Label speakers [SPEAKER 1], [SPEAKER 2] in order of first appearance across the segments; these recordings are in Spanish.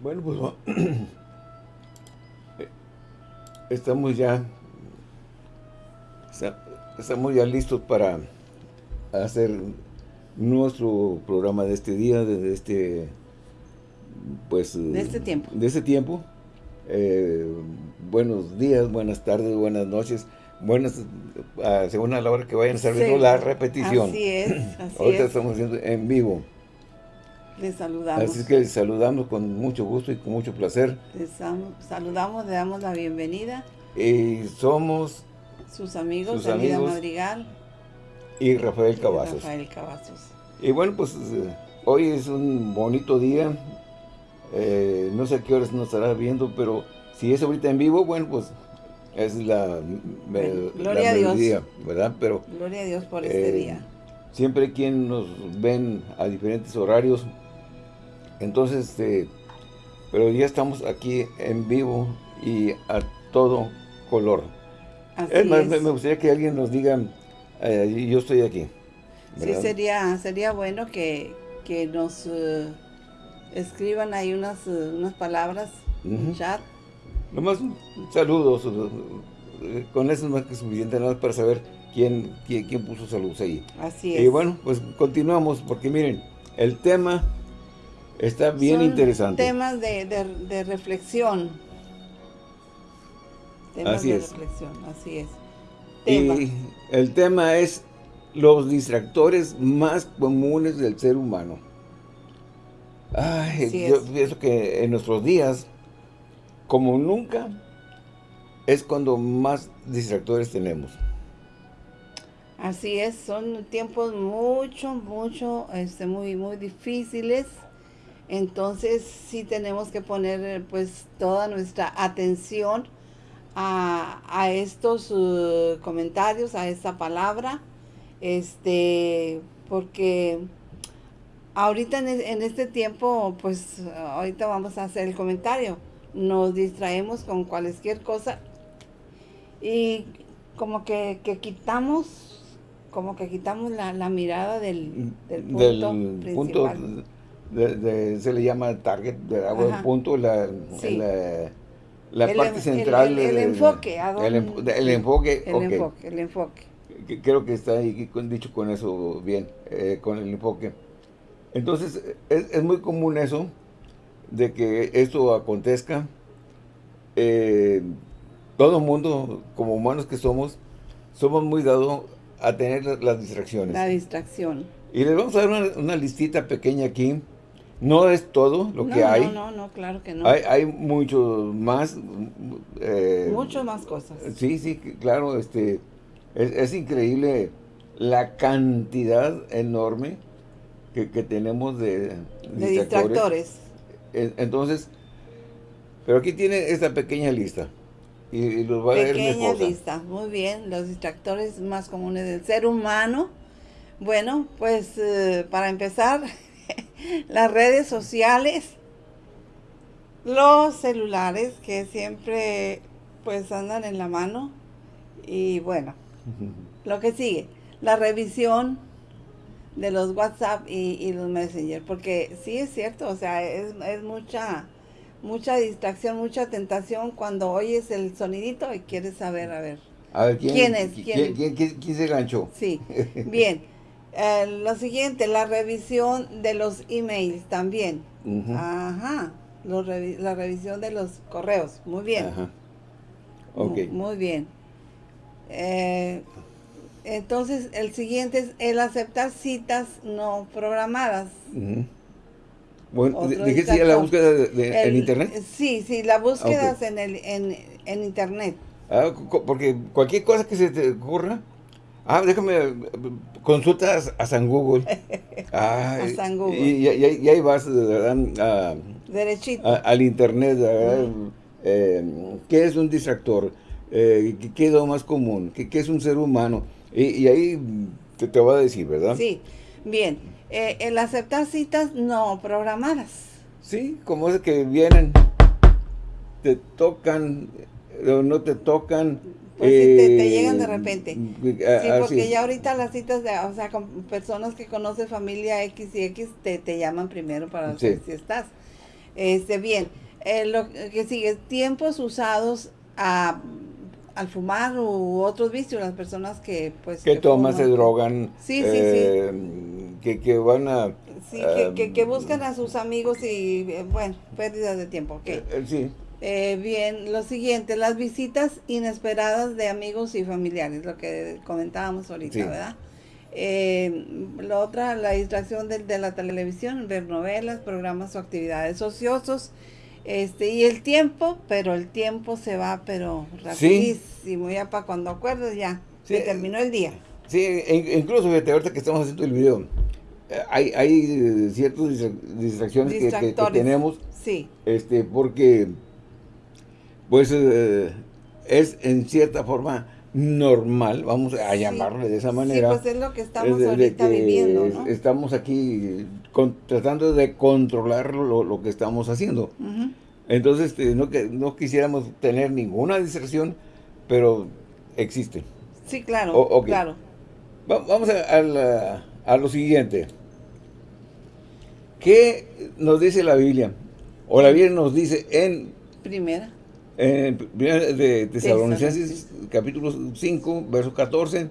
[SPEAKER 1] Bueno, pues estamos ya estamos ya listos para hacer nuestro programa de este día, de este pues
[SPEAKER 2] de este tiempo.
[SPEAKER 1] De este tiempo. Eh, buenos días, buenas tardes, buenas noches, buenas, según a la hora que vayan estar viendo la repetición.
[SPEAKER 2] Así es,
[SPEAKER 1] Ahorita estamos haciendo en vivo.
[SPEAKER 2] Les saludamos.
[SPEAKER 1] Así que les saludamos con mucho gusto y con mucho placer.
[SPEAKER 2] Les saludamos, le damos la bienvenida.
[SPEAKER 1] Y somos
[SPEAKER 2] sus amigos, sus amigos Madrigal
[SPEAKER 1] y Rafael Cavazos.
[SPEAKER 2] Rafael Cavazos.
[SPEAKER 1] Y bueno, pues eh, hoy es un bonito día. Eh, no sé a qué horas nos estará viendo, pero si es ahorita en vivo, bueno, pues es la,
[SPEAKER 2] Gloria a Dios.
[SPEAKER 1] ¿verdad? Pero,
[SPEAKER 2] Gloria a Dios por este
[SPEAKER 1] eh,
[SPEAKER 2] día.
[SPEAKER 1] Siempre quien nos ven a diferentes horarios, entonces, este, pero ya estamos aquí en vivo y a todo color. es más, me gustaría que alguien nos diga, eh, yo estoy aquí.
[SPEAKER 2] Sí, sería, sería bueno que, nos eh, escriban ahí unas, eh, unas palabras en chat.
[SPEAKER 1] Nomás saludos, con eso es más que suficiente nada para saber quién, quién, quién puso saludos ahí.
[SPEAKER 2] Así es.
[SPEAKER 1] Y bueno, pues continuamos, porque miren, el tema Está bien interesante.
[SPEAKER 2] temas de, de, reflexión. Temas así de es. reflexión, así es.
[SPEAKER 1] Y el tema es los distractores más comunes del ser humano. Ay, yo pienso que en nuestros días, como nunca, es cuando más distractores tenemos.
[SPEAKER 2] Así es, son tiempos mucho, mucho, este, muy, muy difíciles entonces sí tenemos que poner pues toda nuestra atención a, estos uh, comentarios, a esta palabra, este, porque ahorita en, este tiempo, pues ahorita vamos a hacer el comentario, nos distraemos con cualquier cosa y como que, quitamos, como que quitamos la, mirada del, punto principal
[SPEAKER 1] se le llama target, de el punto, la, la, parte central.
[SPEAKER 2] El, enfoque.
[SPEAKER 1] El, el, enfoque,
[SPEAKER 2] el enfoque, el enfoque.
[SPEAKER 1] Creo que está ahí dicho con eso bien, eh, con el enfoque. Entonces, es, es, muy común eso, de que esto acontezca. Eh, todo el mundo, como humanos que somos, somos muy dados a tener las distracciones.
[SPEAKER 2] La distracción.
[SPEAKER 1] Y les vamos a dar una, una listita pequeña aquí no es todo lo que hay.
[SPEAKER 2] No, no, no, claro que no.
[SPEAKER 1] Hay, hay mucho más.
[SPEAKER 2] Eh, mucho más cosas.
[SPEAKER 1] Sí, sí, claro. este Es, increíble la cantidad enorme que, tenemos de,
[SPEAKER 2] de distractores.
[SPEAKER 1] Entonces, pero aquí tiene esta pequeña lista. Y, los va
[SPEAKER 2] a leer Pequeña lista, muy bien. Los distractores más comunes del ser humano. Bueno, pues eh, para empezar... las redes sociales, los celulares que siempre pues andan en la mano y bueno, lo que sigue, la revisión de los WhatsApp y, los Messenger, porque sí es cierto, o sea, es, mucha mucha distracción, mucha tentación cuando oyes el sonidito y quieres saber, a ver,
[SPEAKER 1] ¿quién, es? ¿Quién, quién se ganchó?
[SPEAKER 2] Sí, bien. Eh, lo siguiente, la revisión de los emails también. Ajá. la revisión de los correos. Muy bien. Ajá. Muy, bien. Eh, entonces, el siguiente es el aceptar citas no programadas.
[SPEAKER 1] Bueno, dijiste la búsqueda de, en internet.
[SPEAKER 2] Sí, sí, la búsqueda en, el, en, en internet.
[SPEAKER 1] Ah, porque cualquier cosa que se te ocurra, Ah, déjame, consultas a San Google.
[SPEAKER 2] a San Google.
[SPEAKER 1] Y, ahí vas, ¿verdad?
[SPEAKER 2] Derechito.
[SPEAKER 1] al internet, eh, ¿Qué es un distractor? Eh, ¿Qué es lo más común? ¿Qué, es un ser humano? Y, ahí te, te va a decir, ¿verdad?
[SPEAKER 2] Sí, bien. Eh, el aceptar citas no programadas.
[SPEAKER 1] Sí, como es que vienen, te tocan, o no te tocan,
[SPEAKER 2] pues te, te, llegan de repente. Sí, porque ya ahorita las citas, de, o sea, con personas que conocen familia X y X, te, te llaman primero para ver si estás. Este, bien, eh, lo que sigue, tiempos usados a, al fumar u otros vicios, las personas que pues...
[SPEAKER 1] Que, toman, se drogan.
[SPEAKER 2] Sí, sí, sí.
[SPEAKER 1] Que, que van a...
[SPEAKER 2] Sí, que, que, buscan a sus amigos y, bueno, pérdidas de tiempo, ok.
[SPEAKER 1] sí.
[SPEAKER 2] Eh, bien, lo siguiente, las visitas inesperadas de amigos y familiares, lo que comentábamos ahorita, ¿verdad? Eh, lo otra, la distracción de, de, la televisión, ver novelas, programas o actividades ociosos. Este, y el tiempo, pero el tiempo se va, pero rapidísimo, ya para cuando acuerdes ya, se terminó el día.
[SPEAKER 1] Sí, e incluso fíjate, ahorita que estamos haciendo el video, eh, hay, hay ciertas distracciones que, que, tenemos.
[SPEAKER 2] Sí.
[SPEAKER 1] Este, porque pues eh, es en cierta forma normal, vamos a llamarle de esa manera.
[SPEAKER 2] Sí, pues es lo que estamos ahorita viviendo, ¿no?
[SPEAKER 1] Estamos aquí tratando de controlar lo, que estamos haciendo. Entonces, este, no, que, no quisiéramos tener ninguna distracción, pero existe.
[SPEAKER 2] Sí, claro, claro.
[SPEAKER 1] vamos a, a lo siguiente. ¿Qué nos dice la Biblia? O la Biblia nos dice en...
[SPEAKER 2] Primera.
[SPEAKER 1] En de Tesalonicenses, capítulo 5, verso 14,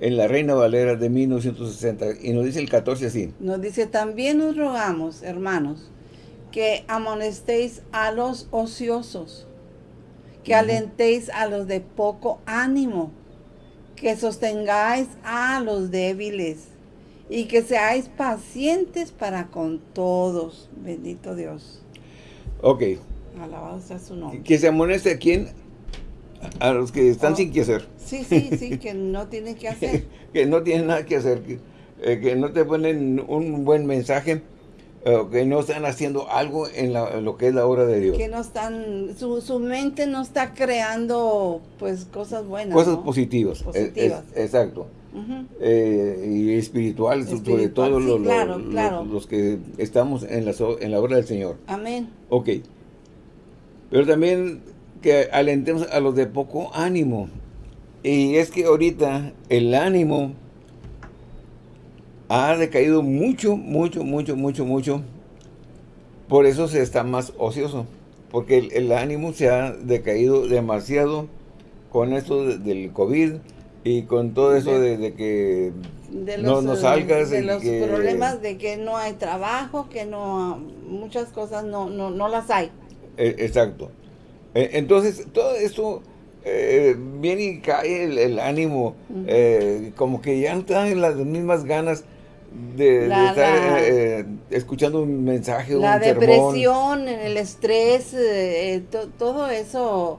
[SPEAKER 1] en la Reina Valera de 1960. Y nos dice el 14 así.
[SPEAKER 2] Nos dice, también nos rogamos, hermanos, que amonestéis a los ociosos, que alentéis a los de poco ánimo, que sostengáis a los débiles, y que seáis pacientes para con todos. Bendito Dios.
[SPEAKER 1] Ok,
[SPEAKER 2] Alabado sea su nombre.
[SPEAKER 1] Que se amoneste a quién? A los que están oh. sin que hacer.
[SPEAKER 2] Sí, sí, sí, que no tienen que hacer.
[SPEAKER 1] que no tienen nada que hacer, que, eh, no te ponen un buen mensaje, eh, que no están haciendo algo en, lo que es la obra de Dios.
[SPEAKER 2] Que no están, su, mente no está creando pues cosas buenas.
[SPEAKER 1] Cosas positivas. Positivas. exacto. Eh, y espirituales, sobre todo los, que estamos en la, en la obra del Señor.
[SPEAKER 2] Amén.
[SPEAKER 1] Ok. Pero también que alentemos a los de poco ánimo. Y es que ahorita el ánimo ha decaído mucho, mucho, mucho, mucho, mucho. Por eso se está más ocioso. Porque el, ánimo se ha decaído demasiado con esto del COVID y con todo eso de, que no, no, salgas.
[SPEAKER 2] De los problemas de que no hay trabajo, que no muchas cosas no, no, no las hay.
[SPEAKER 1] E, exacto. E, entonces, todo esto eh, viene y cae el, ánimo, eh, como que ya no te dan las mismas ganas de, estar eh, escuchando un mensaje,
[SPEAKER 2] la depresión, el estrés, todo eso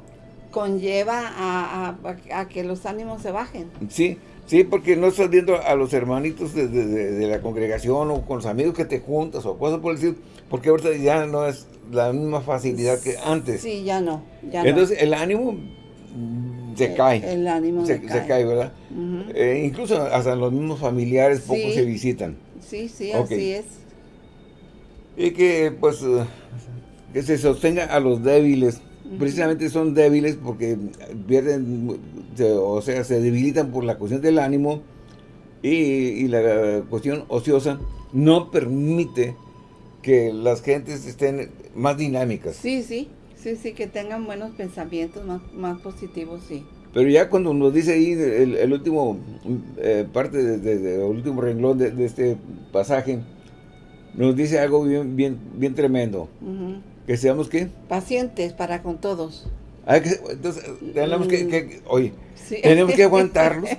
[SPEAKER 2] conlleva a, que los ánimos se bajen.
[SPEAKER 1] Sí, sí, porque no estás viendo a los hermanitos de, de, la congregación o con los amigos que te juntas o cosas por decir, porque ahorita ya no es la misma facilidad que antes.
[SPEAKER 2] Sí, ya no.
[SPEAKER 1] Entonces el ánimo se cae.
[SPEAKER 2] El ánimo
[SPEAKER 1] se, cae. ¿verdad? Eh, incluso hasta los mismos familiares pocos se visitan.
[SPEAKER 2] Sí, sí, así es.
[SPEAKER 1] Y que pues que se sostenga a los débiles. Precisamente son débiles porque pierden, o sea, se debilitan por la cuestión del ánimo y, y la cuestión ociosa no permite que las gentes estén más dinámicas.
[SPEAKER 2] Sí, sí, sí, sí, que tengan buenos pensamientos, más, más positivos, sí.
[SPEAKER 1] Pero ya cuando nos dice ahí el, último, eh, parte del último renglón de, este pasaje, nos dice algo bien, bien, bien tremendo. Que seamos, ¿qué?
[SPEAKER 2] Pacientes para con todos.
[SPEAKER 1] Ah, entonces, tenemos que, que, oye, tenemos que aguantarlos.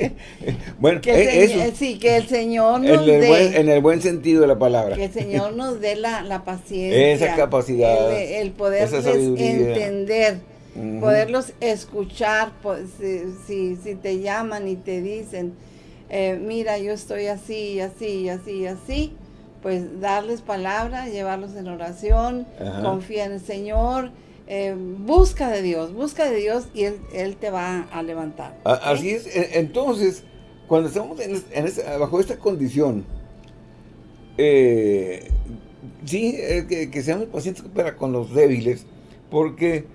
[SPEAKER 1] bueno,
[SPEAKER 2] que eso. Sí, que el Señor nos
[SPEAKER 1] en el, buen, en el buen sentido de la palabra.
[SPEAKER 2] Que el Señor nos dé la, la paciencia.
[SPEAKER 1] Esa capacidad.
[SPEAKER 2] El, poderles entender, poderlos escuchar. Si, si, te llaman y te dicen, eh, mira, yo estoy así, así, así, así, pues darles palabra, llevarlos en oración, confía en el Señor eh, busca de Dios, busca de Dios y Él, te va a levantar.
[SPEAKER 1] Así es, e, entonces, cuando estamos bajo esta condición, eh, sí, que, seamos pacientes para con los débiles, porque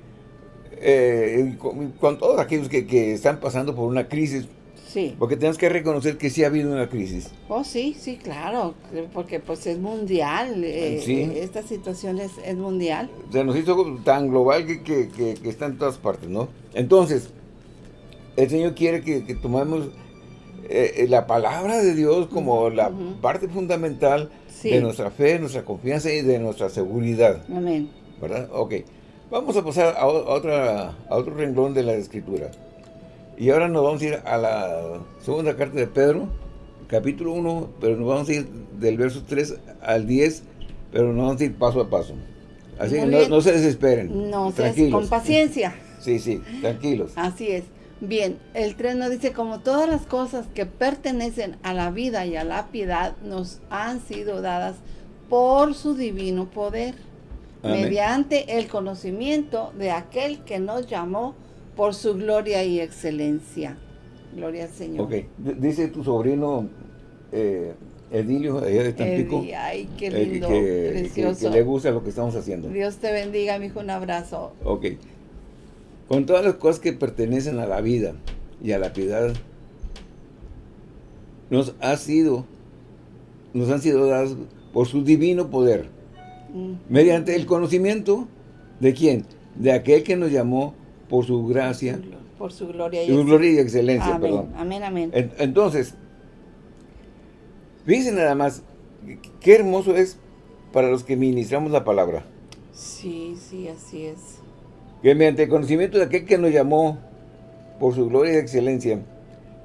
[SPEAKER 1] eh, con, todos aquellos que, están pasando por una crisis
[SPEAKER 2] Sí.
[SPEAKER 1] Porque tenemos que reconocer que sí ha habido una crisis.
[SPEAKER 2] Oh, sí, sí, claro, porque pues es mundial, eh,
[SPEAKER 1] Sí.
[SPEAKER 2] eh, esta situación es, es mundial.
[SPEAKER 1] Se nos hizo tan global que, que- que- que está en todas partes, ¿no? Entonces, el Señor quiere que, tomemos eh, eh, la palabra de Dios como la
[SPEAKER 2] Ujú.
[SPEAKER 1] parte fundamental
[SPEAKER 2] Sí.
[SPEAKER 1] de nuestra fe, nuestra confianza y de nuestra seguridad,
[SPEAKER 2] Amén.
[SPEAKER 1] ¿verdad? Ok, vamos a pasar a, a otra, a otro renglón de la Escritura. Y ahora nos vamos a ir a la segunda carta de Pedro, capítulo 1, pero nos vamos a ir del verso 3 al 10, pero nos vamos a ir paso a paso. Así que no, no se desesperen.
[SPEAKER 2] No,
[SPEAKER 1] tranquilos.
[SPEAKER 2] con paciencia.
[SPEAKER 1] Sí, sí, tranquilos.
[SPEAKER 2] Así es. Bien, el 3 nos dice, como todas las cosas que pertenecen a la vida y a la piedad nos han sido dadas por su divino poder,
[SPEAKER 1] Amén.
[SPEAKER 2] mediante el conocimiento de aquel que nos llamó por su gloria y excelencia. Gloria al Señor.
[SPEAKER 1] Ok, D- dice tu sobrino eh, Edilio, allá de Tampico,
[SPEAKER 2] Eddie, ay, qué
[SPEAKER 1] eh, que-
[SPEAKER 2] lindo,
[SPEAKER 1] que, que-
[SPEAKER 2] precioso.
[SPEAKER 1] que le gusta lo que estamos haciendo.
[SPEAKER 2] Dios te bendiga, mi hijo, un abrazo.
[SPEAKER 1] Ok. Con todas las cosas que pertenecen a la vida y a la piedad, nos ha sido, nos han sido dadas por su divino poder,
[SPEAKER 2] Mm.
[SPEAKER 1] mediante el conocimiento de quién, de aquel que nos llamó por su gracia,
[SPEAKER 2] Por su gloria y
[SPEAKER 1] su gloria y excelencia,
[SPEAKER 2] Amén,
[SPEAKER 1] perdón.
[SPEAKER 2] amén, amén.
[SPEAKER 1] En- Entonces, fíjense nada más, qué hermoso es para los que ministramos la palabra.
[SPEAKER 2] Sí, sí, así es.
[SPEAKER 1] que mediante el conocimiento de aquel que nos llamó por su gloria y excelencia,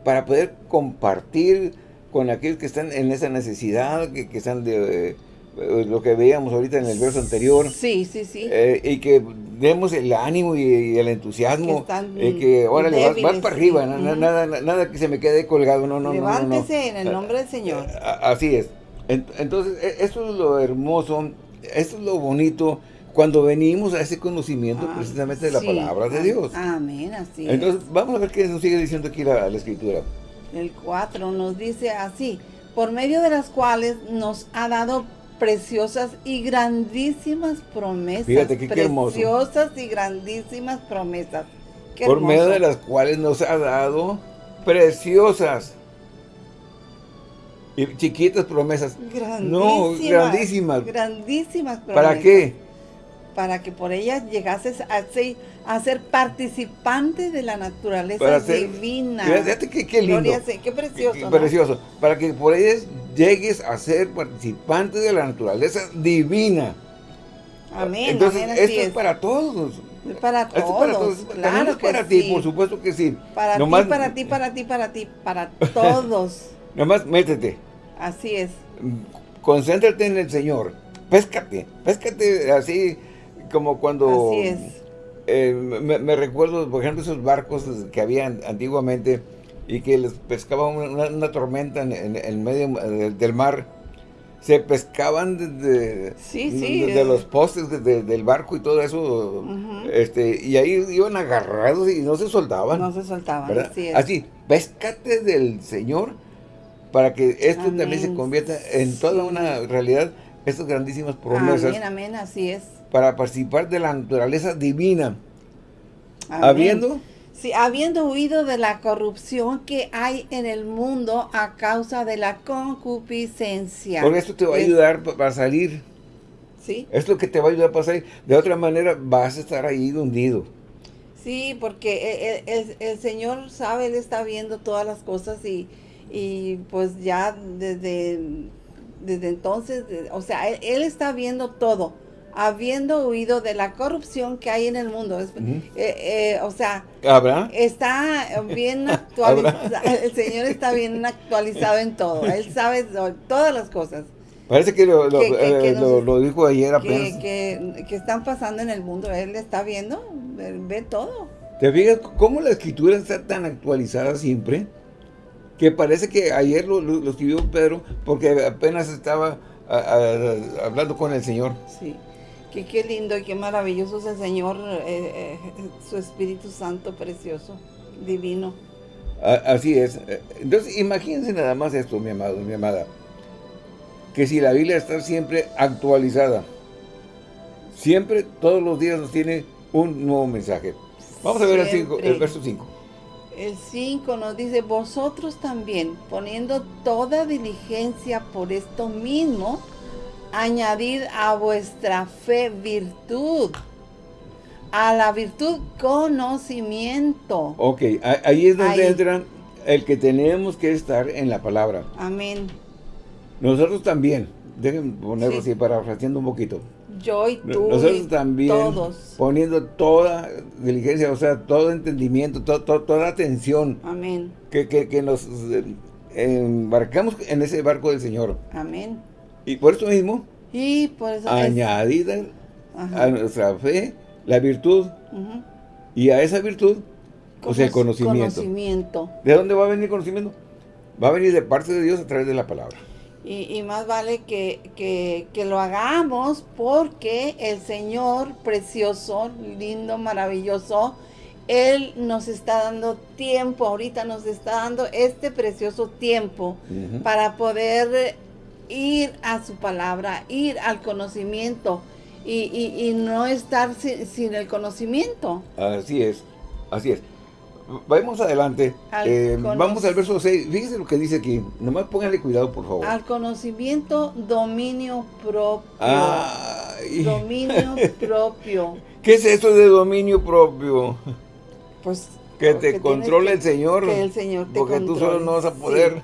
[SPEAKER 1] para poder compartir con aquellos que están en esa necesidad, que, que están de eh, lo que veíamos ahorita en el verso anterior,
[SPEAKER 2] Sí, sí, sí.
[SPEAKER 1] eh, y que demos el ánimo y, y el entusiasmo,
[SPEAKER 2] Que
[SPEAKER 1] eh, que órale, vas, vas
[SPEAKER 2] débiles,
[SPEAKER 1] para
[SPEAKER 2] sí.
[SPEAKER 1] arriba, na- na-
[SPEAKER 2] Ujú.
[SPEAKER 1] nada, na- nada que se me quede colgado, no, no, no, no, no.
[SPEAKER 2] Levántese en el nombre del Señor.
[SPEAKER 1] A- Así es. En- Entonces, e- esto es lo hermoso, esto es lo bonito, cuando venimos a ese conocimiento
[SPEAKER 2] Ah,
[SPEAKER 1] precisamente de la
[SPEAKER 2] sí.
[SPEAKER 1] palabra de
[SPEAKER 2] Ah,
[SPEAKER 1] Dios.
[SPEAKER 2] Amén, así es.
[SPEAKER 1] Entonces, vamos a ver qué nos sigue diciendo aquí la, la escritura.
[SPEAKER 2] El 4 nos dice así, por medio de las cuales nos ha dado preciosas y grandísimas promesas.
[SPEAKER 1] Fíjate que qué hermoso.
[SPEAKER 2] Preciosas y grandísimas promesas. Qué
[SPEAKER 1] Por medio de las cuales nos ha dado preciosas y chiquitas promesas. No, grandísimas.
[SPEAKER 2] Grandísimas promesas.
[SPEAKER 1] ¿Para qué?
[SPEAKER 2] Para que por ellas llegases a ser, a ser participante de la naturaleza
[SPEAKER 1] Para ser-
[SPEAKER 2] divina.
[SPEAKER 1] Fíjate qué, qué lindo.
[SPEAKER 2] Gloria qué precioso.
[SPEAKER 1] Qué
[SPEAKER 2] ¿no?
[SPEAKER 1] precioso. Para que por ellas llegues a ser participante de la naturaleza divina.
[SPEAKER 2] Amén,
[SPEAKER 1] Entonces,
[SPEAKER 2] amén,
[SPEAKER 1] esto es.
[SPEAKER 2] es.
[SPEAKER 1] para todos.
[SPEAKER 2] Para
[SPEAKER 1] Esto es
[SPEAKER 2] todos,
[SPEAKER 1] para todos.
[SPEAKER 2] claro
[SPEAKER 1] También es
[SPEAKER 2] que
[SPEAKER 1] para ti,
[SPEAKER 2] sí.
[SPEAKER 1] por supuesto que sí.
[SPEAKER 2] Para
[SPEAKER 1] Nomás-
[SPEAKER 2] ti, para ti, para ti, para ti, para todos.
[SPEAKER 1] Nomás métete.
[SPEAKER 2] Así es.
[SPEAKER 1] Concéntrate en el Señor. Péscate. Péscate así como cuando...
[SPEAKER 2] Así es.
[SPEAKER 1] eh, me, me recuerdo, por ejemplo, esos barcos que habían antiguamente y que les pescaba una, una tormenta en, en- en medio del mar. Se pescaban desde
[SPEAKER 2] Sí, sí,
[SPEAKER 1] desde
[SPEAKER 2] eh.
[SPEAKER 1] los postes de- de- del barco y todo eso. Este Y ahí iban agarrados y no se soltaban.
[SPEAKER 2] No se soltaban. Así es.
[SPEAKER 1] Así, péscate del Señor para que esto también se convierta en toda
[SPEAKER 2] Sí.
[SPEAKER 1] una realidad, estas grandísimas promesas
[SPEAKER 2] Amén, amén, así es.
[SPEAKER 1] para participar de la naturaleza divina,
[SPEAKER 2] Amén.
[SPEAKER 1] habiendo
[SPEAKER 2] Sí, habiendo huido de la corrupción que hay en el mundo a causa de la concupiscencia.
[SPEAKER 1] porque esto te va a ayudar pa- para salir,
[SPEAKER 2] Sí,
[SPEAKER 1] es lo que te va a ayudar para salir, de otra manera vas a estar ahí hundido.
[SPEAKER 2] sí, porque el, el- el Señor sabe, Él está viendo todas las cosas y, y pues ya desde, desde entonces, o sea, él, él está viendo todo, habiendo huido de la corrupción que hay en el mundo. Es- eh, eh, o sea,
[SPEAKER 1] ¿Habrá?
[SPEAKER 2] está bien actualizado, el Señor está bien actualizado en todo, Él sabe to- todas las cosas
[SPEAKER 1] Parece que lo, lo-
[SPEAKER 2] Que- que- que
[SPEAKER 1] eh,
[SPEAKER 2] nos-
[SPEAKER 1] lo- lo dijo ayer apenas.
[SPEAKER 2] que, están pasando en el mundo, Él está viendo, Él ve todo.
[SPEAKER 1] ¿Te fijas cómo la escritura está tan actualizada siempre? Que parece que ayer lo, lo- lo escribió Pedro porque apenas estaba a- a- hablando con el Señor.
[SPEAKER 2] Sí, que qué lindo y qué maravilloso es el Señor, eh, eh, su Espíritu Santo precioso, divino.
[SPEAKER 1] Así es. Entonces, imagínense nada más esto, mi amado, mi amada. Que si la Biblia está siempre actualizada, siempre, todos los días nos tiene un nuevo mensaje. Vamos a ver el, cinco- el verso 5.
[SPEAKER 2] El 5 nos dice, vosotros también, poniendo toda diligencia por esto mismo, añadid a vuestra fe virtud, a la virtud conocimiento.
[SPEAKER 1] Ok, ahí es donde entra el que tenemos que estar en la palabra.
[SPEAKER 2] Amén.
[SPEAKER 1] Nosotros también, déjenme ponerlo así, parafraseando un poquito.
[SPEAKER 2] Yo y tú
[SPEAKER 1] Nosotros también, todos. poniendo toda diligencia, o sea, todo entendimiento, toda atención.
[SPEAKER 2] Amén.
[SPEAKER 1] Que, que, nos eh, embarcamos en ese barco del Señor.
[SPEAKER 2] Amén.
[SPEAKER 1] Y por eso mismo,
[SPEAKER 2] y por eso
[SPEAKER 1] añadida a nuestra fe, la virtud, y a esa virtud, pues el conocimiento.
[SPEAKER 2] conocimiento.
[SPEAKER 1] ¿De dónde va a venir el conocimiento? Va a venir de parte de Dios a través de la palabra.
[SPEAKER 2] Y, más vale que, que, lo hagamos porque el Señor precioso, lindo, maravilloso, Él nos está dando tiempo, ahorita nos está dando este precioso tiempo para poder ir a su palabra, ir al conocimiento y, y, no estar sin, el conocimiento.
[SPEAKER 1] Así es, así es. Vamos adelante. Eh, vamos al verso 6. Fíjense lo que dice aquí. Nomás pónganle cuidado, por favor.
[SPEAKER 2] Al conocimiento, dominio propio. Dominio propio.
[SPEAKER 1] ¿Qué es eso de dominio propio?
[SPEAKER 2] Pues
[SPEAKER 1] que te controle el Señor.
[SPEAKER 2] Que el Señor te
[SPEAKER 1] Porque tú solo no vas a poder.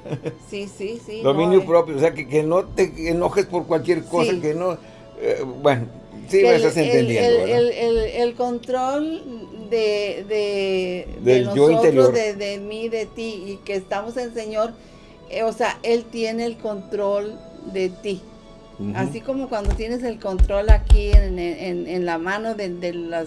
[SPEAKER 2] Sí, sí, sí.
[SPEAKER 1] Dominio eh. propio. O sea, que, que, no te enojes por cualquier cosa. Que no... Eh, bueno, sí me estás entendiendo.
[SPEAKER 2] El, el, el, control de, de, de nosotros, de, de, mí, de ti, y que estamos en el Señor, eh, o sea, Él tiene el control de ti. Así como cuando tienes el control aquí en, en, en la mano de, de los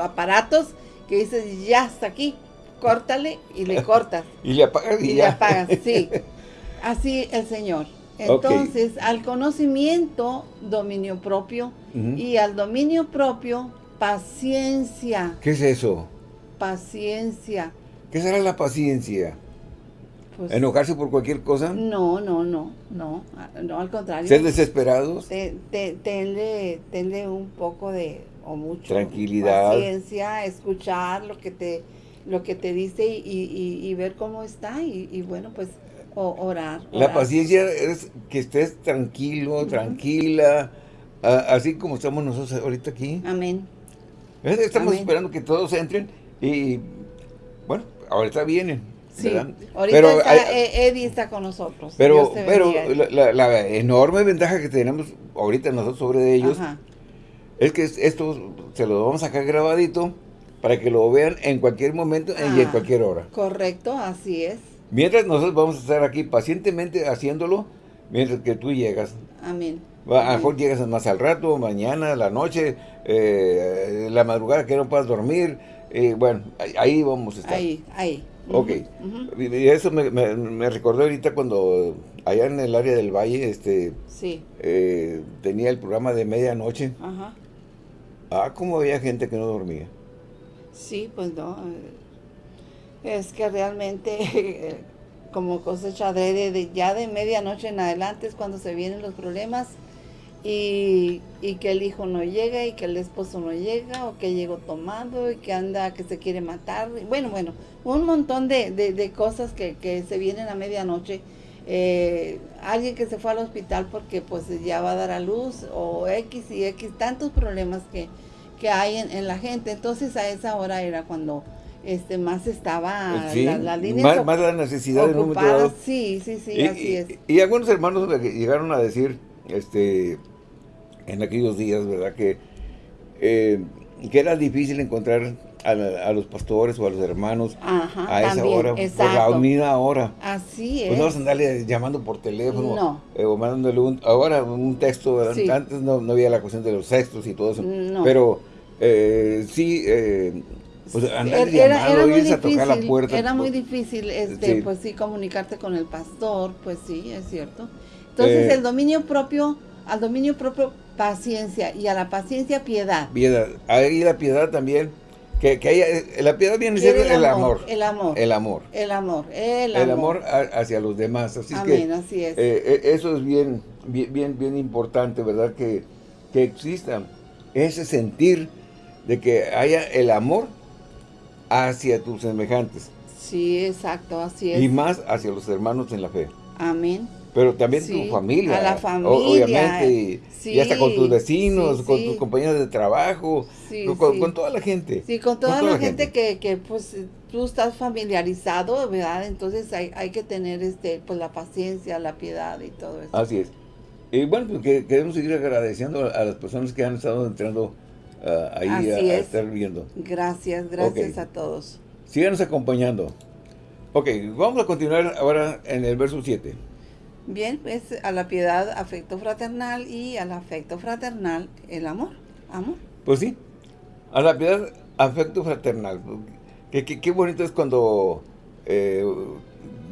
[SPEAKER 2] aparatos, que dices, ya hasta aquí, córtale y le cortas.
[SPEAKER 1] y le apagas y,
[SPEAKER 2] le apagas, sí. Así el Señor. Entonces, al conocimiento, dominio propio, y al dominio propio, paciencia.
[SPEAKER 1] ¿Qué es eso?
[SPEAKER 2] Paciencia.
[SPEAKER 1] ¿Qué será la paciencia? Pues, ¿Enojarse por cualquier cosa?
[SPEAKER 2] No, no, no, no, no, al contrario.
[SPEAKER 1] ¿Ser desesperados?
[SPEAKER 2] tenle un poco de, o mucho
[SPEAKER 1] tranquilidad,
[SPEAKER 2] paciencia, escuchar lo que te lo que te dice y, ver cómo está y, bueno, pues orar,
[SPEAKER 1] La paciencia es que estés tranquilo, tranquila, así como estamos nosotros ahorita aquí.
[SPEAKER 2] Amén.
[SPEAKER 1] Estamos esperando que todos entren y bueno, ahorita vienen.
[SPEAKER 2] Sí, ahorita pero está, eh, Eddie está con nosotros.
[SPEAKER 1] Pero, pero la, enorme ventaja que tenemos ahorita nosotros sobre ellos es que esto se lo vamos a sacar grabadito para que lo vean en cualquier momento y en ah, cualquier hora.
[SPEAKER 2] Correcto, así es.
[SPEAKER 1] Mientras nosotros vamos a estar aquí pacientemente haciéndolo, mientras que tú llegas.
[SPEAKER 2] Amén.
[SPEAKER 1] A lo mejor llegas más al rato, mañana, la noche, eh, la madrugada que no puedas dormir. Eh, bueno, ahí vamos a estar.
[SPEAKER 2] Ahí, ahí.
[SPEAKER 1] Ok. Y eso me, me, recordó ahorita cuando allá en el área del valle, este,
[SPEAKER 2] sí.
[SPEAKER 1] Eh, tenía el programa de medianoche. Ajá. Ah, cómo había gente que no dormía.
[SPEAKER 2] Sí, pues no. Es que realmente, como cosecha de, de, ya de medianoche en adelante es cuando se vienen los problemas y, que el hijo no llega y que el esposo no llega o que llegó tomado y que anda, que se quiere matar. Bueno, bueno, un montón de, de, cosas que, que, se vienen a medianoche. Eh, alguien que se fue al hospital porque pues ya va a dar a luz o X y X, tantos problemas que, que hay en, la gente. Entonces a esa hora era cuando este más estaba
[SPEAKER 1] la, línea más, la necesidad de
[SPEAKER 2] un Sí, sí, sí, así es.
[SPEAKER 1] Y, algunos hermanos llegaron a decir, este, en aquellos días, ¿verdad? Que, eh, que era difícil encontrar a, los pastores o a los hermanos a esa hora, por la unida hora.
[SPEAKER 2] Así es.
[SPEAKER 1] Pues no vas a andarle llamando por teléfono eh, o mandándole un, ahora un texto, antes no, no, había la cuestión de los textos y todo eso, pero eh, sí, eh, pues andar era, era muy difícil, a tocar la puerta.
[SPEAKER 2] Era muy pues, difícil, este, pues sí, comunicarte con el pastor, pues sí, es cierto. Entonces eh, el dominio propio, al dominio propio paciencia y a la paciencia piedad.
[SPEAKER 1] Piedad, ahí la piedad también, que, que haya, la piedad viene ser el, amor,
[SPEAKER 2] El amor.
[SPEAKER 1] El amor.
[SPEAKER 2] El amor. El
[SPEAKER 1] amor. El amor hacia los demás. Así
[SPEAKER 2] Amén,
[SPEAKER 1] que,
[SPEAKER 2] así es.
[SPEAKER 1] eso es bien, bien, bien, bien importante, ¿verdad? Que, que exista ese sentir de que haya el amor hacia tus semejantes.
[SPEAKER 2] Sí, exacto, así es.
[SPEAKER 1] Y más hacia los hermanos en la fe.
[SPEAKER 2] Amén.
[SPEAKER 1] Pero también
[SPEAKER 2] Sí,
[SPEAKER 1] tu familia.
[SPEAKER 2] a la familia,
[SPEAKER 1] Obviamente. Y,
[SPEAKER 2] sí,
[SPEAKER 1] y hasta con tus vecinos,
[SPEAKER 2] sí,
[SPEAKER 1] con tus compañeros de trabajo,
[SPEAKER 2] Sí,
[SPEAKER 1] con, con toda la gente.
[SPEAKER 2] Sí, con toda, la, gente, Que, que, pues tú estás familiarizado, ¿verdad? Entonces hay, hay que tener este pues la paciencia, la piedad y todo eso.
[SPEAKER 1] Así es. Y bueno, pues que queremos seguir agradeciendo a las personas que han estado entrando ah, ahí a, a
[SPEAKER 2] es.
[SPEAKER 1] estar viendo.
[SPEAKER 2] Gracias, gracias
[SPEAKER 1] Ok.
[SPEAKER 2] a todos.
[SPEAKER 1] Síganos acompañando. Ok, vamos a continuar ahora en el verso 7.
[SPEAKER 2] Bien, pues a la piedad, afecto fraternal y al afecto fraternal, el amor. Amor.
[SPEAKER 1] Pues sí, a la piedad, afecto fraternal. Qué, qué- qué bonito es cuando eh,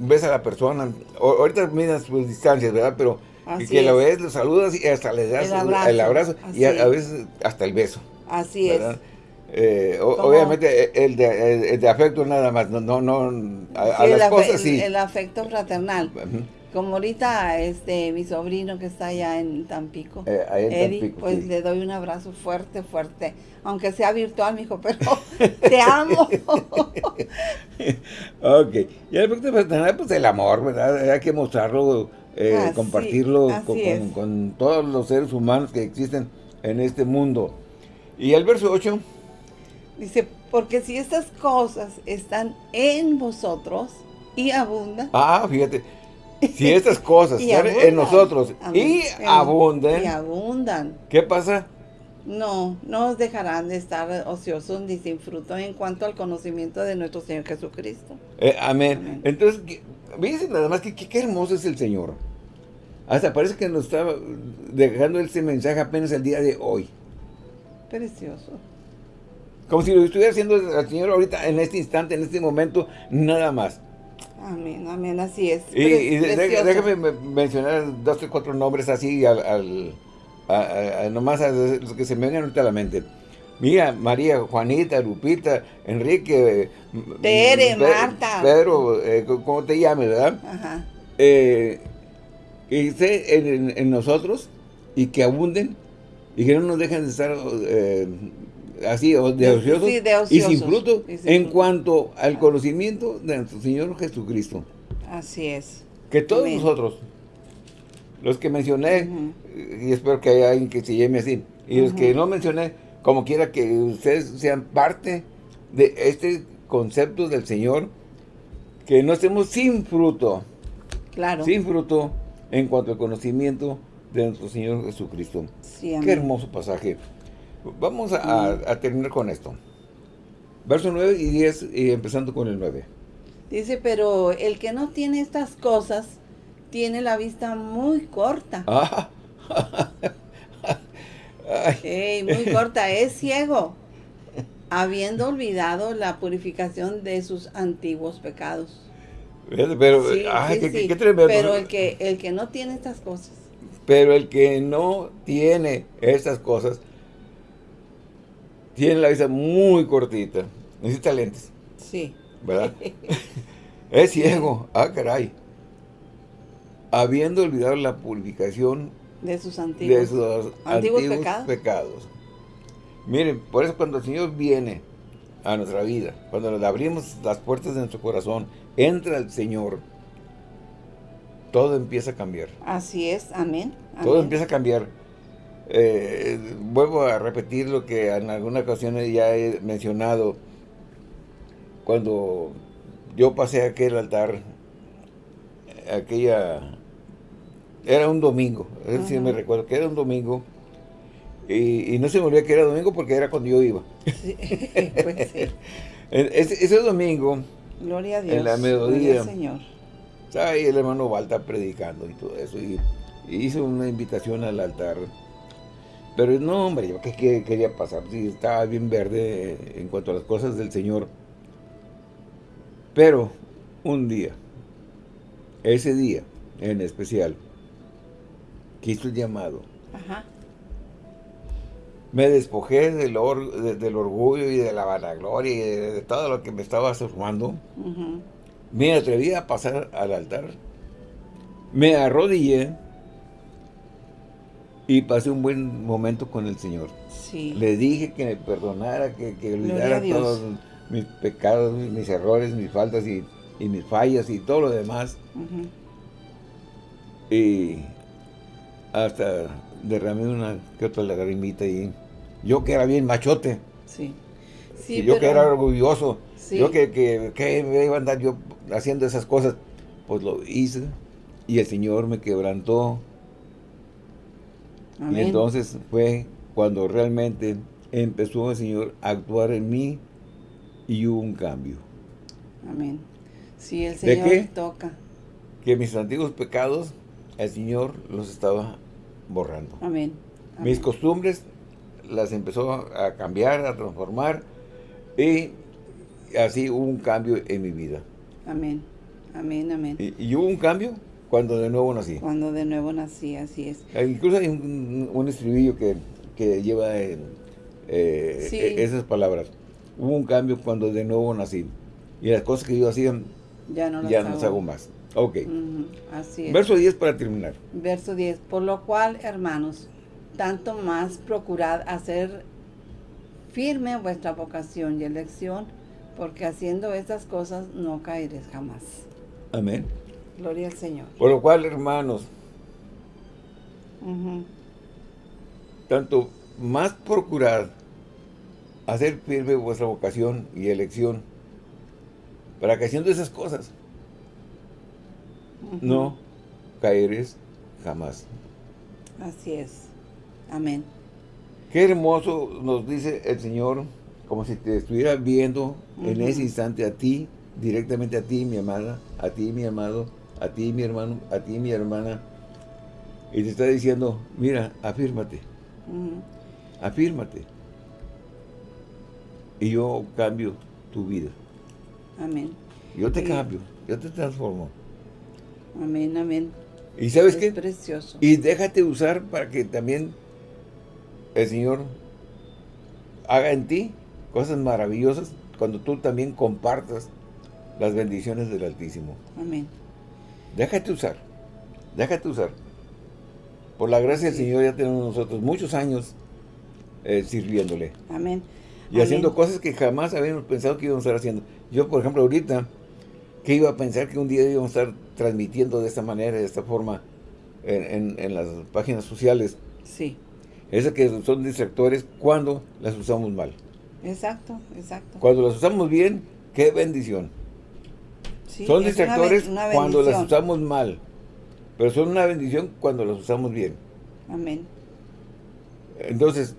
[SPEAKER 1] ves a la persona. O- ahorita miras sus distancias, ¿verdad? Pero
[SPEAKER 2] Así
[SPEAKER 1] que la
[SPEAKER 2] es.
[SPEAKER 1] ves, lo saludas y hasta le das
[SPEAKER 2] El
[SPEAKER 1] el
[SPEAKER 2] abrazo,
[SPEAKER 1] abrazo, y a, a
[SPEAKER 2] es.
[SPEAKER 1] veces hasta el beso.
[SPEAKER 2] Así
[SPEAKER 1] ¿verdad?
[SPEAKER 2] es.
[SPEAKER 1] Eh, obviamente eh, el de, el- el de afecto nada más, no, no, no a,
[SPEAKER 2] Sí, el,
[SPEAKER 1] las
[SPEAKER 2] afe-
[SPEAKER 1] cosas
[SPEAKER 2] el-
[SPEAKER 1] sí.
[SPEAKER 2] el afecto fraternal. Como ahorita este mi sobrino que está allá en Tampico,
[SPEAKER 1] Eh, en
[SPEAKER 2] Eddie,
[SPEAKER 1] Tampico,
[SPEAKER 2] pues
[SPEAKER 1] sí.
[SPEAKER 2] le doy un abrazo fuerte, fuerte, aunque sea virtual, mijo, pero te amo.
[SPEAKER 1] Ok, y el afecto fraternal, pues el amor, ¿verdad? Hay que mostrarlo, eh,
[SPEAKER 2] Así-
[SPEAKER 1] compartirlo
[SPEAKER 2] así
[SPEAKER 1] con,
[SPEAKER 2] es.
[SPEAKER 1] con- con todos los seres humanos que existen en este mundo. Y el verso 8,
[SPEAKER 2] Dice, porque si estas cosas están en vosotros y abundan,
[SPEAKER 1] ah, fíjate, si estas cosas están
[SPEAKER 2] abundan.
[SPEAKER 1] en nosotros y abunden,
[SPEAKER 2] y abundan,
[SPEAKER 1] ¿qué pasa?
[SPEAKER 2] no, no os dejarán de estar ociosos ni sin fruto en cuanto al conocimiento de nuestro Señor Jesucristo.
[SPEAKER 1] Eh, amén.
[SPEAKER 2] Amén.
[SPEAKER 1] Entonces, fíjense nada más que, que- qué hermoso es el Señor. Hasta parece que nos está dejando ese mensaje apenas el día de hoy.
[SPEAKER 2] Precioso.
[SPEAKER 1] Como si lo estuviera haciendo el Señor ahorita, en este instante, en este momento, nada más.
[SPEAKER 2] Amén, amén, así es.
[SPEAKER 1] Y, déjame me- mencionar dos, tres, cuatro nombres así, al, al- a- a- nomás a los que se me vengan ahorita a la mente. Mira, María, Juanita, Lupita, Enrique, eh,
[SPEAKER 2] Tere,
[SPEAKER 1] Pe-
[SPEAKER 2] Marta.
[SPEAKER 1] Pedro, eh, ¿cómo te llames, verdad?
[SPEAKER 2] Ajá.
[SPEAKER 1] eh, que esté en- en nosotros y que abunden y que no nos dejen de estar eh, así de ociosos
[SPEAKER 2] sí, de
[SPEAKER 1] y
[SPEAKER 2] ociosos.
[SPEAKER 1] sin fruto
[SPEAKER 2] Y sin
[SPEAKER 1] en
[SPEAKER 2] fruto.
[SPEAKER 1] cuanto al conocimiento de nuestro Señor Jesucristo.
[SPEAKER 2] Así es.
[SPEAKER 1] Que todos
[SPEAKER 2] Amén.
[SPEAKER 1] nosotros, los que mencioné, y espero que haya alguien que se llame así, y los que no mencioné, como quiera que ustedes sean parte de este concepto del Señor, que no estemos sin fruto,
[SPEAKER 2] Claro.
[SPEAKER 1] sin fruto en cuanto al conocimiento de nuestro Señor Jesucristo.
[SPEAKER 2] Sí.
[SPEAKER 1] Qué hermoso pasaje. Vamos a, a- a terminar con esto. Verso 9 y 10, y empezando con el 9.
[SPEAKER 2] Dice, pero el que no tiene estas cosas tiene la vista muy corta.
[SPEAKER 1] Ah.
[SPEAKER 2] Muy corta, es ciego, habiendo olvidado la purificación de sus antiguos pecados.
[SPEAKER 1] pero,
[SPEAKER 2] Sí,
[SPEAKER 1] ay,
[SPEAKER 2] sí,
[SPEAKER 1] qué-
[SPEAKER 2] sí.
[SPEAKER 1] qué tremendo.
[SPEAKER 2] Pero el que, el que no tiene estas cosas,
[SPEAKER 1] Pero el que no tiene estas cosas, tiene la vista muy cortita. Necesita lentes,
[SPEAKER 2] sí.
[SPEAKER 1] ¿verdad? es ciego. Ah, caray. Habiendo olvidado la purificación
[SPEAKER 2] De sus
[SPEAKER 1] de
[SPEAKER 2] antiguos.
[SPEAKER 1] sus
[SPEAKER 2] antiguos
[SPEAKER 1] antiguos,
[SPEAKER 2] pecados.
[SPEAKER 1] pecados. Miren, por eso cuando el Señor viene a nuestra vida, cuando le abrimos las puertas de nuestro corazón, entra el Señor, todo empieza a cambiar.
[SPEAKER 2] Así es, amén.
[SPEAKER 1] Todo empieza a cambiar. Eh, vuelvo a repetir lo que en alguna ocasión ya he mencionado. Cuando yo pasé aquel altar, aquella... Era un domingo, es decir, me
[SPEAKER 2] Ajá.
[SPEAKER 1] recuerdo que era un domingo. Y, y no se me olvidó que era domingo porque era cuando yo iba.
[SPEAKER 2] Sí, pues sí.
[SPEAKER 1] Ese, ese domingo,
[SPEAKER 2] Gloria a Dios.
[SPEAKER 1] En la melodía.
[SPEAKER 2] Gloria al Señor.
[SPEAKER 1] Estaba ahí el hermano Balta predicando y todo eso. Y, y hizo una invitación al altar. Pero no, hombre, yo qué, qué quería pasar. Sí, estaba bien verde en cuanto a las cosas del Señor. Pero un día, ese día en especial, que hizo el llamado,
[SPEAKER 2] Ajá.
[SPEAKER 1] me despojé del, or- de- del orgullo y de la vanagloria y de, de todo lo que me estaba formando.
[SPEAKER 2] ujú.
[SPEAKER 1] Me atreví a pasar al altar. Me arrodillé y pasé un buen momento con el Señor.
[SPEAKER 2] Sí.
[SPEAKER 1] Le dije que me perdonara, que, que olvidara todas mis pecados, mis errores, mis faltas y, mis fallas y todo lo demás. Y hasta derramé una que otra lagrimita y yo que era bien machote. Sí. Sí yo que era orgulloso. Yo que, que, me iba a andar yo haciendo esas cosas. Pues lo hice. Y el Señor me quebrantó. Y entonces fue cuando realmente empezó el Señor a actuar en mí y hubo un cambio.
[SPEAKER 2] Amén. Sí, el Señor toca.
[SPEAKER 1] Que mis antiguos pecados, el Señor los estaba borrando.
[SPEAKER 2] Amén.
[SPEAKER 1] Mis costumbres las empezó a cambiar, a transformar y así hubo un cambio en mi vida.
[SPEAKER 2] Amén. Amén, amén.
[SPEAKER 1] Y, hubo un cambio cuando de nuevo nací.
[SPEAKER 2] Cuando de nuevo nací, así es.
[SPEAKER 1] Eh, incluso hay un, estribillo que, lleva eh, e, esas palabras. Hubo un cambio cuando de nuevo nací. Y las cosas que yo hacía, ya no las, hago. más. Ok.
[SPEAKER 2] así es.
[SPEAKER 1] Verso 10 para terminar.
[SPEAKER 2] Verso 10. Por lo cual, hermanos, tanto más procurad hacer firme vuestra vocación y elección, porque haciendo estas cosas no caeréis jamás.
[SPEAKER 1] Amén.
[SPEAKER 2] Gloria al Señor.
[SPEAKER 1] Por lo cual, hermanos, tanto más procurad hacer firme vuestra vocación y elección, para que haciendo esas cosas no caeréis jamás.
[SPEAKER 2] Así es. Amén.
[SPEAKER 1] Qué hermoso nos dice el Señor, como si te estuviera viendo en ese instante a ti, directamente a ti, mi amada, a ti, mi amado, a ti, mi hermano, a ti, mi hermana, y te está diciendo, mira, afírmate, afírmate, y yo cambio tu vida.
[SPEAKER 2] Amén.
[SPEAKER 1] Yo te cambio, yo te transformo.
[SPEAKER 2] Amén, amén.
[SPEAKER 1] ¿Y sabes
[SPEAKER 2] es
[SPEAKER 1] qué?
[SPEAKER 2] precioso.
[SPEAKER 1] Y déjate usar para que también el Señor haga en ti cosas maravillosas cuando tú también compartas las bendiciones del Altísimo.
[SPEAKER 2] Amén.
[SPEAKER 1] Déjate usar, déjate usar. Por la gracia del Señor ya tenemos nosotros muchos años eh, sirviéndole.
[SPEAKER 2] Amén.
[SPEAKER 1] Y haciendo cosas que jamás habíamos pensado que íbamos a estar haciendo. Yo, por ejemplo, ahorita, que iba a pensar que un día íbamos a estar transmitiendo de esta manera, de esta forma, en, en las páginas sociales.
[SPEAKER 2] Sí.
[SPEAKER 1] Esas que son distractores cuando las usamos mal.
[SPEAKER 2] Exacto, exacto.
[SPEAKER 1] Cuando las usamos bien, qué bendición. son distractores cuando las usamos mal, pero son una bendición cuando las usamos bien.
[SPEAKER 2] Amén.
[SPEAKER 1] Entonces,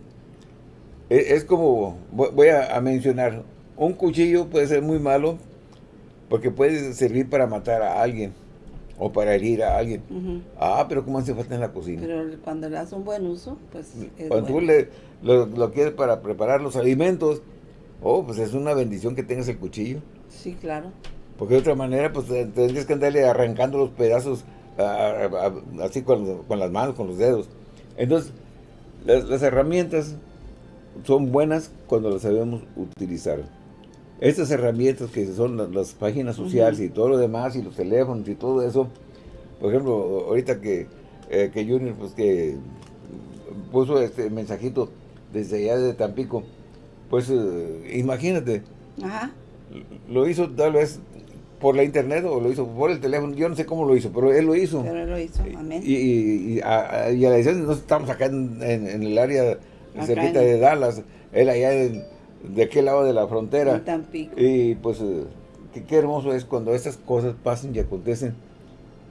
[SPEAKER 1] e, es, como, voy a, mencionar, un cuchillo puede ser muy malo porque puede servir para matar a alguien o para herir a alguien. Ah, pero ¿cómo hace falta en la cocina?
[SPEAKER 2] Pero cuando le das un buen uso, pues
[SPEAKER 1] es Cuando tú le, lo, quieres para preparar los alimentos, oh, pues es una bendición que tengas el cuchillo.
[SPEAKER 2] Sí, claro.
[SPEAKER 1] Porque de otra manera, pues tendrías que andarle arrancando los pedazos así con, las manos, con los dedos. Entonces, las, herramientas son buenas cuando las sabemos utilizar. Estas herramientas que son las, páginas sociales y todo lo demás, y los teléfonos y todo eso, por ejemplo, ahorita que, eh, que Junior, pues que puso este mensajito desde allá de Tampico, pues eh, imagínate, lo hizo tal vez por la internet o lo hizo por el teléfono, yo no sé cómo lo hizo, pero él lo hizo.
[SPEAKER 2] Pero él lo hizo, amén.
[SPEAKER 1] Y, y, a, y a, la decisión, no estamos acá en, el área cerquita de Dallas, él allá en de aquel lado de la frontera. Y pues eh, qué, hermoso es cuando estas cosas pasan y acontecen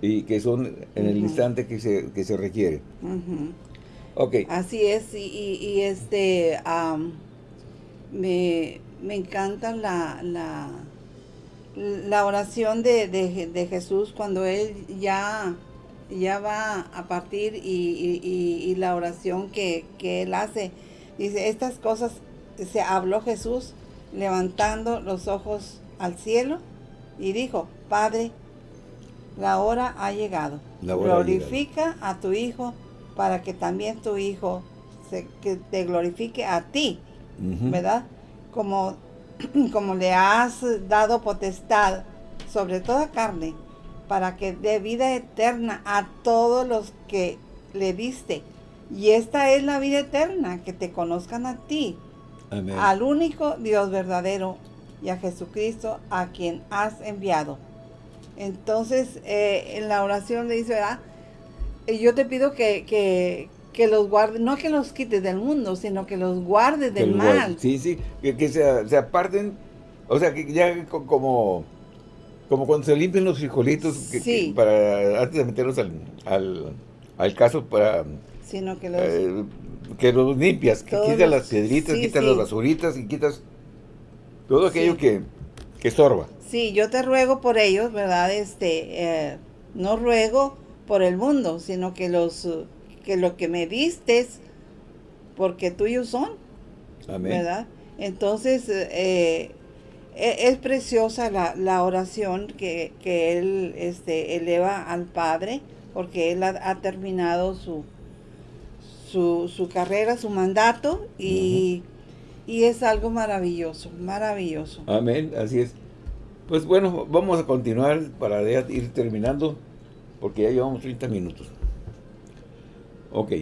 [SPEAKER 1] y que son en el instante que se, que se requiere. Ok.
[SPEAKER 2] Así es, y, este, me, encanta la, la, la oración de, de, Jesús cuando Él ya, ya va a partir y, y la oración que, que Él hace. Dice, estas cosas se habló Jesús levantando los ojos al cielo y dijo, Padre, la hora ha llegado. Glorifica a tu Hijo para que también tu Hijo se, que te glorifique a ti, ¿verdad? Como, como le has dado potestad sobre toda carne, para que dé vida eterna a todos los que le diste. Y esta es la vida eterna, que te conozcan a ti, al único Dios verdadero y a Jesucristo a quien has enviado. Entonces, eh, en la oración le dice, ¿verdad? Yo te pido que, que, que los guardes, no que los quites del mundo, sino que los guardes del mal.
[SPEAKER 1] Sí, sí, que, que se, se, aparten, o sea, que ya como, como cuando se limpian los frijolitos, que, para antes de meterlos al, al, al caso, para...
[SPEAKER 2] Sino que los... Eh,
[SPEAKER 1] que los limpias, que quitas las piedritas, quitas las basuritas y quitas todo aquello que, que estorba.
[SPEAKER 2] Sí, yo te ruego por ellos, ¿verdad? Este, eh, no ruego por el mundo, sino que los que lo que me distes, porque tuyos son. Amén. ¿Verdad? Entonces, eh, e, es preciosa la, la oración que, que, él este, eleva al Padre, porque él ha, terminado su, su, su, carrera, su mandato, y, y es algo maravilloso, maravilloso.
[SPEAKER 1] Amén, así es. Pues bueno, vamos a continuar para ir terminando, porque ya llevamos 30 minutos. Ok.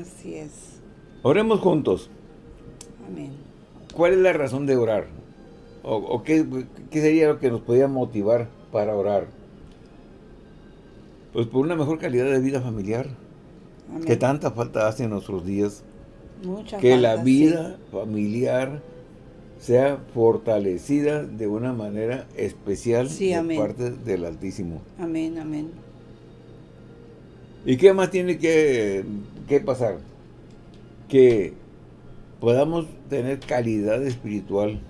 [SPEAKER 2] Así es.
[SPEAKER 1] Oremos juntos.
[SPEAKER 2] Amén.
[SPEAKER 1] ¿Cuál es la razón de orar? ¿O, qué, sería lo que nos podía motivar para orar? Pues por una mejor calidad de vida familiar. Amén. Que tanta falta hace en nuestros días.
[SPEAKER 2] Mucha
[SPEAKER 1] que la vida familiar sea fortalecida de una manera especial por parte del Altísimo.
[SPEAKER 2] Amén, amén.
[SPEAKER 1] ¿Y qué más tiene que, pasar? Que podamos tener calidad espiritual.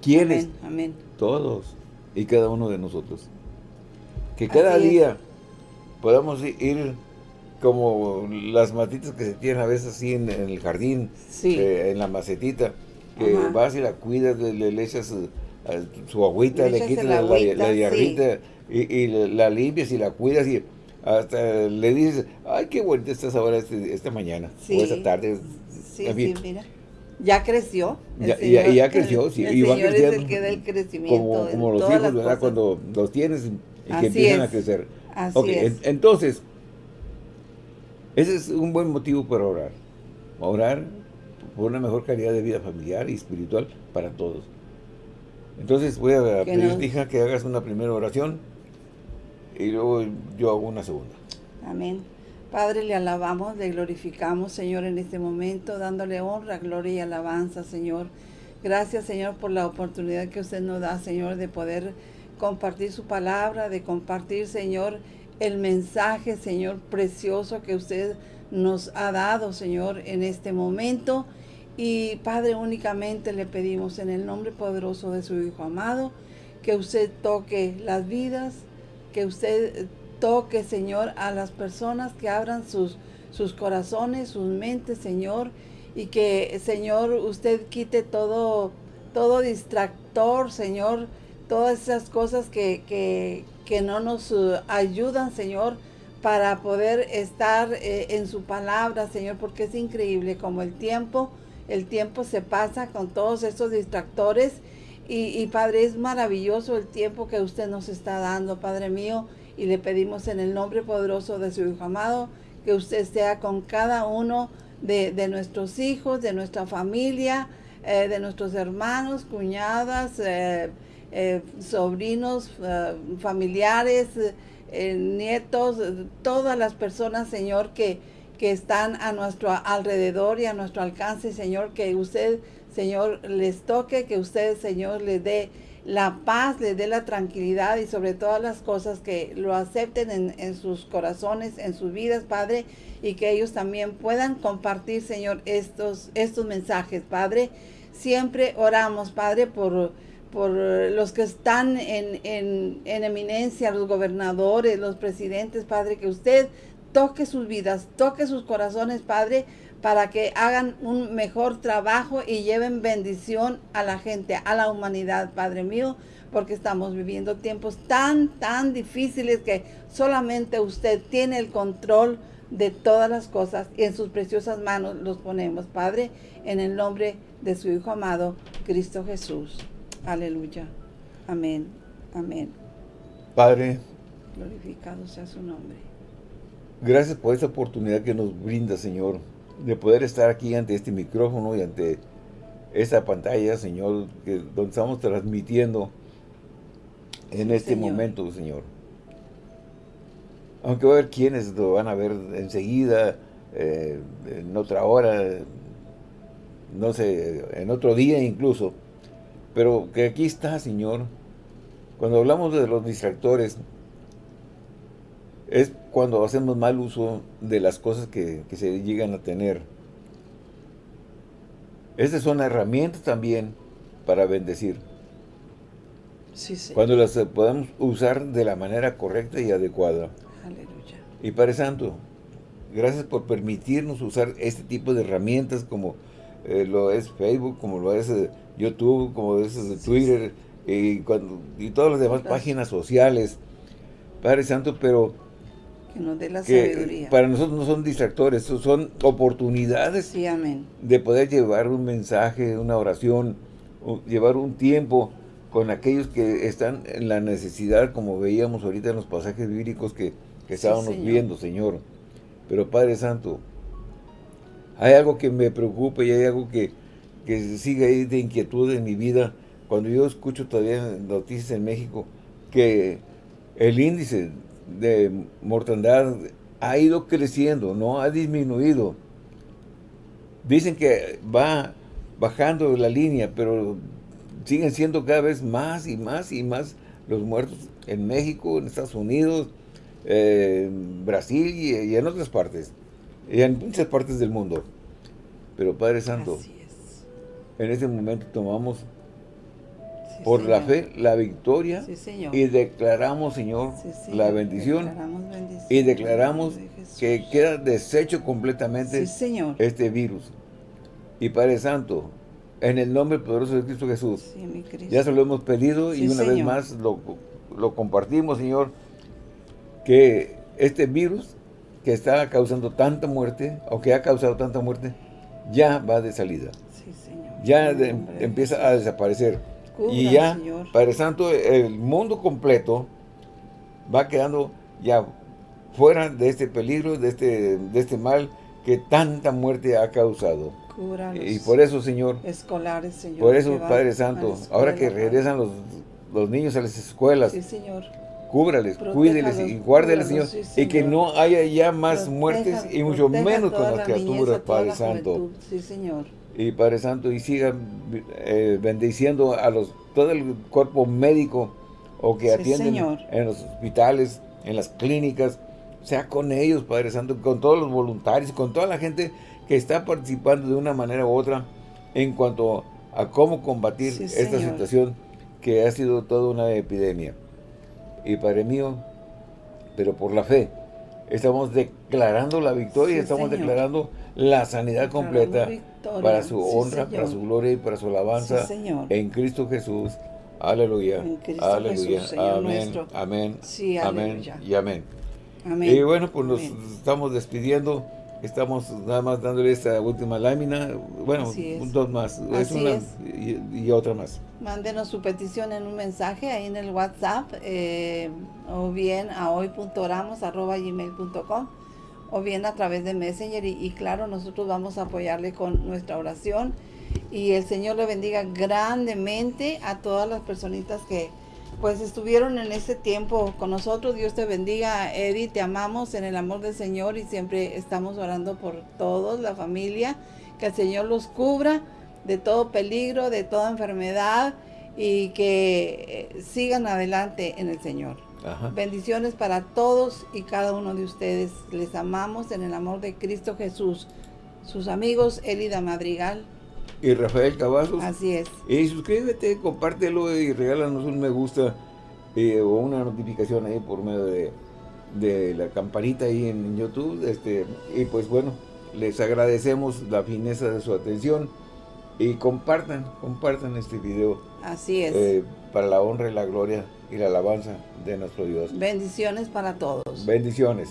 [SPEAKER 1] ¿Quiénes?
[SPEAKER 2] Amén,
[SPEAKER 1] Todos y cada uno de nosotros. Que cada día podamos ir como las matitas que se tienen a veces así en, el jardín, eh, en la macetita, que vas y la cuidas, le, echas eh, su agüita, le, quitas la, la, y, la limpias y la cuidas y hasta le dices, ay, qué bonita estás ahora este, esta mañana, o esta tarde.
[SPEAKER 2] Sí, sí, mira. Ya creció.
[SPEAKER 1] Ya, ya, creció, sí.
[SPEAKER 2] El y va Señor es el que da el crecimiento.
[SPEAKER 1] Como, como los hijos, ¿verdad? Cuando los tienes y que empiezan a crecer.
[SPEAKER 2] Así es.
[SPEAKER 1] entonces, ese es un buen motivo para orar. Orar por una mejor calidad de vida familiar y espiritual para todos. Entonces voy a pedirte, hija, que hagas una primera oración y luego yo hago una segunda.
[SPEAKER 2] Amén. Padre, le alabamos, le glorificamos, Señor, en este momento, dándole honra, gloria y alabanza, Señor. Gracias, Señor, por la oportunidad que usted nos da, Señor, de poder compartir su palabra, de compartir, Señor, el mensaje, Señor, precioso que usted nos ha dado, Señor, en este momento. Y Padre, únicamente le pedimos en el nombre poderoso de su Hijo amado, que usted toque las vidas, que usted toque, Señor, a las personas que abran sus, sus corazones, sus mentes, Señor, y que, Señor, usted quite todo, todo distractor, Señor, todas esas cosas que, que, que no nos uh, ayudan, Señor, para poder estar eh, en su palabra, Señor, porque es increíble como el tiempo, el tiempo se pasa con todos estos distractores y, Padre, es maravilloso el tiempo que usted nos está dando, Padre mío, y le pedimos en el nombre poderoso de su Hijo amado, que usted sea con cada uno de, nuestros hijos, de nuestra familia, eh, de nuestros hermanos, cuñadas, eh, eh, sobrinos, familiares, nietos, todas las personas, Señor, que, que están a nuestro alrededor y a nuestro alcance, Señor, que usted Señor, les toque, que usted, Señor, les dé la paz, les dé la tranquilidad y sobre todas las cosas que lo acepten en, sus corazones, en sus vidas, Padre, y que ellos también puedan compartir, Señor, estos, estos mensajes, Padre. Siempre oramos, Padre, por, por los que están en, en, en eminencia, los gobernadores, los presidentes, Padre, que usted toque sus vidas, toque sus corazones, Padre, para que hagan un mejor trabajo y lleven bendición a la gente, a la humanidad, Padre mío, porque estamos viviendo tiempos tan, tan difíciles que solamente usted tiene el control de todas las cosas y en sus preciosas manos los ponemos, Padre, en el nombre de su Hijo amado, Cristo Jesús. Aleluya. Amén. Amén.
[SPEAKER 1] Padre.
[SPEAKER 2] Glorificado sea su nombre.
[SPEAKER 1] Gracias por esta oportunidad que nos brinda, Señor de poder estar aquí ante este micrófono y ante esa pantalla, Señor, que, donde estamos transmitiendo en este momento, Señor. Aunque va a haber quienes lo van a ver enseguida, eh, en otra hora, no sé, en otro día incluso. Pero que aquí está, Señor. Cuando hablamos de los distractores, es cuando hacemos mal uso de las cosas que, se llegan a tener. Estas son herramientas también para bendecir. Cuando las podamos usar de la manera correcta y adecuada. Aleluya. Y Padre Santo, gracias por permitirnos usar este tipo de herramientas como eh, lo es Facebook, como lo es eh, YouTube, como lo es eh, Twitter y, cuando, y todas las demás páginas sociales. Padre Santo, pero
[SPEAKER 2] que nos dé la sabiduría.
[SPEAKER 1] Para nosotros no son distractores, son oportunidades de poder llevar un mensaje, una oración, llevar un tiempo con aquellos que están en la necesidad, como veíamos ahorita en los pasajes bíblicos que, estábamos viendo, Señor. Pero Padre Santo, hay algo que me preocupa y hay algo que, que sigue ahí de inquietud en mi vida. Cuando yo escucho todavía noticias en México que el índice de mortandad ha ido creciendo, no ha disminuido. Dicen que va bajando la línea, pero siguen siendo cada vez más y más y más los muertos en México, en Estados Unidos, en Brasil y, en otras partes, y en muchas partes del mundo. Pero Padre Santo, en este momento tomamos por la fe la victoria y declaramos, Señor, la bendición y declaramos que queda deshecho completamente este virus. Y Padre Santo, en el nombre poderoso de Cristo Jesús, ya se lo hemos pedido y una vez más lo, lo compartimos, Señor, que este virus que está causando tanta muerte, o que ha causado tanta muerte, ya va de salida. Ya empieza a desaparecer y ya, Padre Santo, el mundo completo va quedando ya fuera de este peligro, de este, de este mal que tanta muerte ha causado. y por eso, Señor,
[SPEAKER 2] escolares, Señor,
[SPEAKER 1] por eso, Padre Santo, ahora que regresan los, los, niños a las escuelas,
[SPEAKER 2] sí, Señor.
[SPEAKER 1] cúbrales, cuídeles y guárdeles, señor, y que no haya ya más muertes y mucho menos con las criaturas, Padre Santo.
[SPEAKER 2] Sí, Señor
[SPEAKER 1] y Padre Santo, y sigan eh, bendiciendo a los todo el cuerpo médico o que atienden en los hospitales, en las clínicas, sea con ellos, Padre Santo, con todos los voluntarios, con toda la gente que está participando de una manera u otra en cuanto a cómo combatir esta situación que ha sido toda una epidemia. Y Padre mío, pero por la fe, estamos declarando la victoria, estamos declarando la sanidad completa para su honra, para su gloria y para su alabanza en Cristo Jesús. Aleluya. aleluya. amén. Amén. amén. Y amén. Y bueno, pues nos estamos despidiendo. Estamos nada más dándole esta última lámina. Bueno, dos más. Es una Y, otra más.
[SPEAKER 2] Mándenos su petición en un mensaje ahí en el WhatsApp eh, o bien a hoy.oramos.gmail.com o bien a través de Messenger y, claro, nosotros vamos a apoyarle con nuestra oración y el Señor le bendiga grandemente a todas las personitas que pues estuvieron en este tiempo con nosotros. Dios te bendiga, Eddie, te amamos en el amor del Señor y siempre estamos orando por todos, la familia, que el Señor los cubra de todo peligro, de toda enfermedad y que eh, sigan adelante en el Señor. Bendiciones para todos y cada uno de ustedes. Les amamos en el amor de Cristo Jesús. Sus amigos Elida Madrigal.
[SPEAKER 1] Y Rafael Cavazos.
[SPEAKER 2] Así es.
[SPEAKER 1] Y suscríbete, compártelo y regálanos un me gusta eh, o una notificación ahí por medio de, de la campanita ahí en YouTube. Este, y pues bueno, les agradecemos la fineza de su atención y compartan, compartan este video.
[SPEAKER 2] Así es.
[SPEAKER 1] Eh, para la honra y la gloria y la alabanza de nuestro Dios.
[SPEAKER 2] Bendiciones para todos.
[SPEAKER 1] Bendiciones.